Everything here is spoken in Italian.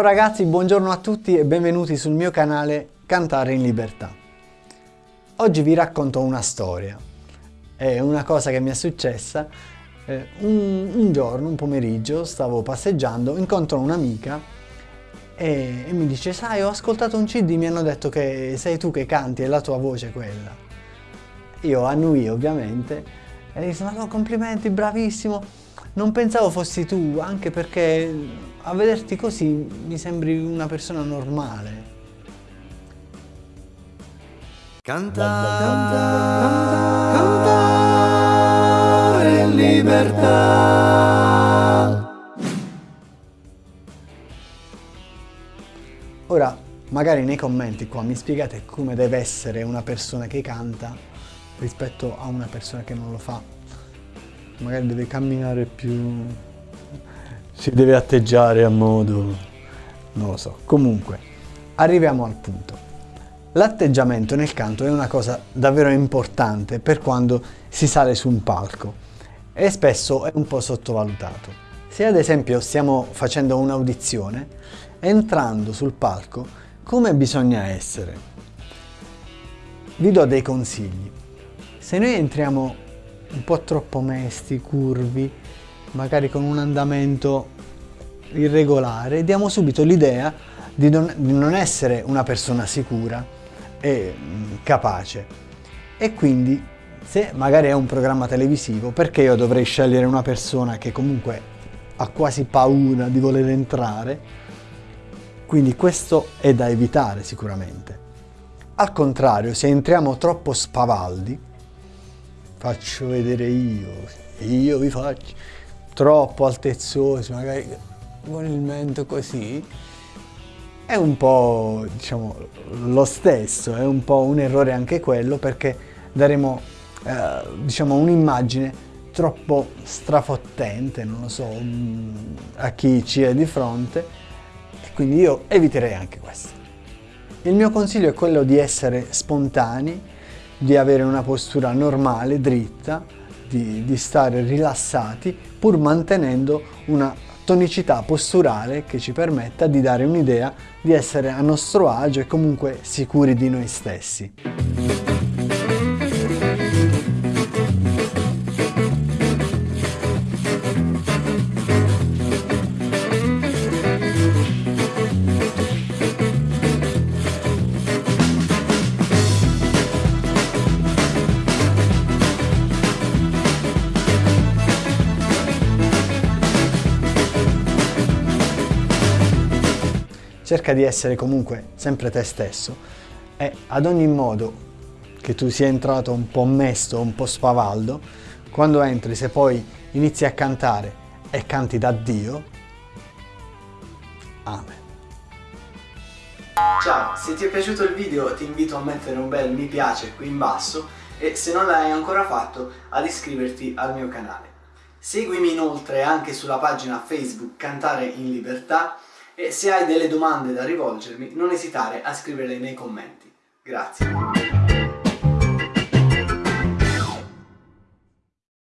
Ragazzi, buongiorno a tutti e benvenuti sul mio canale Cantare in Libertà. Oggi vi racconto una storia. È una cosa che mi è successa. Eh, un, un, giorno, un pomeriggio, stavo passeggiando, incontro un'amica e, e mi dice sai ho ascoltato un cd, mi hanno detto che sei tu che canti, è la tua voce quella. Io annui ovviamente e gli dico ma no, complimenti, bravissimo non pensavo fossi tu, anche perché a vederti così mi sembri una persona normale. Cantare, cantare, cantare in libertà. Ora, magari nei commenti qua mi spiegate come deve essere una persona che canta rispetto a una persona che non lo fa magari deve camminare più, si deve atteggiare a modo, non lo so. Comunque, arriviamo al punto. L'atteggiamento nel canto è una cosa davvero importante per quando si sale su un palco e spesso è un po' sottovalutato. Se ad esempio stiamo facendo un'audizione, entrando sul palco, come bisogna essere? Vi do dei consigli. Se noi entriamo un po' troppo mesti, curvi, magari con un andamento irregolare, diamo subito l'idea di, di non, essere una persona sicura e mm, capace. E quindi se magari è un programma televisivo, perché io dovrei scegliere una persona che comunque ha quasi paura di voler entrare? Quindi questo è da evitare sicuramente. Al contrario, se entriamo troppo spavaldi, faccio vedere io, io vi faccio troppo altezzosi, magari con il mento così, è un po' diciamo lo stesso, è un po' un errore anche quello perché daremo eh, diciamo un'immagine troppo strafottente, non lo so, mm, a chi ci è di fronte e quindi io eviterei anche questo. Il mio consiglio è quello di essere spontanei, di avere una postura normale, dritta, di, di stare rilassati pur mantenendo una tonicità posturale che ci permetta di dare un'idea di essere a nostro agio e comunque sicuri di noi stessi. Cerca di essere comunque sempre te stesso e ad ogni modo che tu sia entrato un po' mesto, un po' spavaldo, quando entri se poi inizi a cantare e canti da Dio, Amen. Ciao, se ti è piaciuto il video ti invito a mettere un bel mi piace qui in basso e se non l'hai ancora fatto ad iscriverti al mio canale. Seguimi inoltre anche sulla pagina Facebook Cantare in Libertà e se hai delle domande da rivolgermi non esitare a scriverle nei commenti. Grazie.